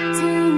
To.